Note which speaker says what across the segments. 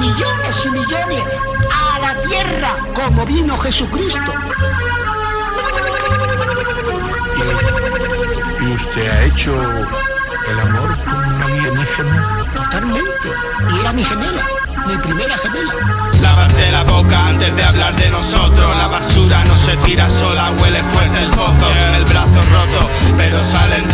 Speaker 1: millones y millones a la tierra como vino Jesucristo.
Speaker 2: ¿Y usted ha hecho el amor con una alienígena?
Speaker 1: Totalmente. Y era mi gemela, mi primera gemela.
Speaker 3: Lávate la boca antes de hablar de nosotros La basura no se tira sola, huele fuerte el pozo El brazo roto, pero salen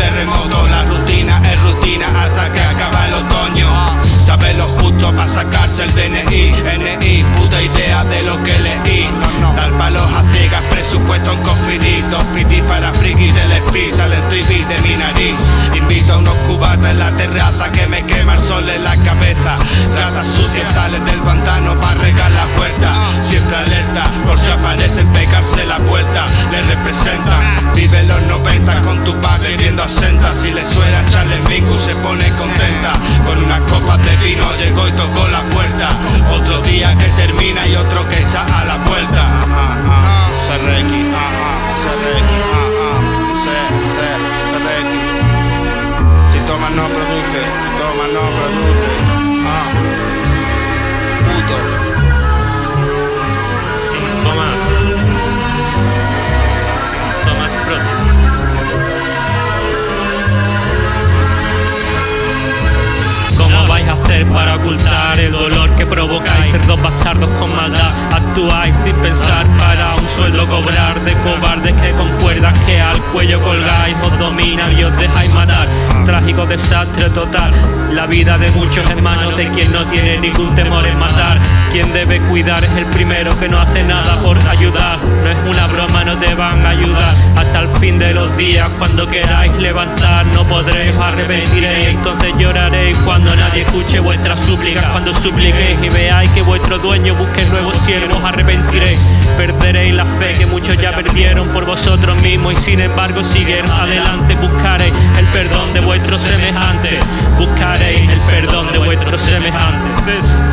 Speaker 3: lo que leí. Dar palos a ciegas, presupuesto en cofidito Piti para frikis del speed, sale el tripi de mi nariz. Invito a unos cubatas en la terraza que me quema el sol en la cabeza. Ratas sucias salen del pantano para regar la puerta. Siempre alerta, por si aparecen pegarse la Si tomas no produce, si no produce ah. Puto
Speaker 4: Síntomas. Síntomas pronto. ¿Cómo vais a hacer para ocultar el dolor que provocáis? Cerdos bastardos con maldad, actuáis sin pensar para un sueldo cobrar de cobardes que con cuerdas que al cuello colgáis os dominan y os dejáis matar. Trágico desastre total, la vida de muchos hermanos de quien no tiene ningún temor en matar. Quien debe cuidar es el primero que no hace nada por ayudar. No es una broma, no te van a ayudar hasta el fin de los días. Cuando queráis levantar, no podréis arrepentiréis. Entonces lloraréis cuando nadie escuche vuestras súplicas. Cuando supliquéis y veáis que vuestro dueño busque nuevos cielos, arrepentiréis. Perderéis la fe que muchos ya perdieron por vosotros mismos y sin embargo siguieron adelante. Buscaréis perdón de vuestros semejantes. Buscaréis el perdón de vuestros semejantes.